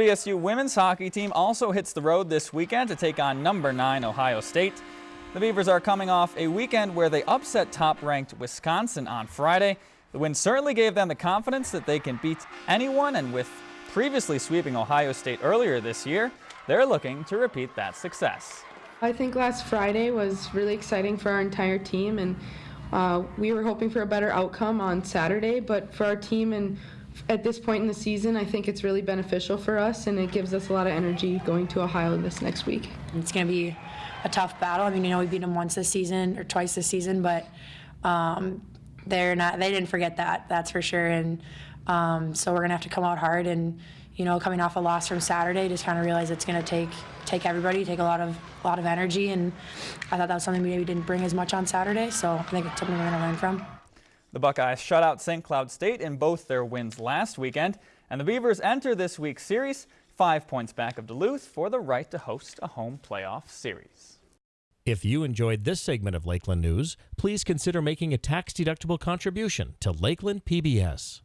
BSU women's hockey team also hits the road this weekend to take on number 9 Ohio State. The Beavers are coming off a weekend where they upset top-ranked Wisconsin on Friday. The win certainly gave them the confidence that they can beat anyone and with previously sweeping Ohio State earlier this year, they're looking to repeat that success. I think last Friday was really exciting for our entire team and uh, we were hoping for a better outcome on Saturday, but for our team and at this point in the season, I think it's really beneficial for us, and it gives us a lot of energy going to Ohio this next week. It's going to be a tough battle. I mean, you know, we beat them once this season or twice this season, but um, they're not. They didn't forget that. That's for sure. And um, so we're going to have to come out hard. And you know, coming off a loss from Saturday, just kind of realize it's going to take take everybody, take a lot of a lot of energy. And I thought that was something we maybe didn't bring as much on Saturday. So I think it's something we're going to learn from. The Buckeyes shut out St. Cloud State in both their wins last weekend, and the Beavers enter this week's series five points back of Duluth for the right to host a home playoff series. If you enjoyed this segment of Lakeland News, please consider making a tax-deductible contribution to Lakeland PBS.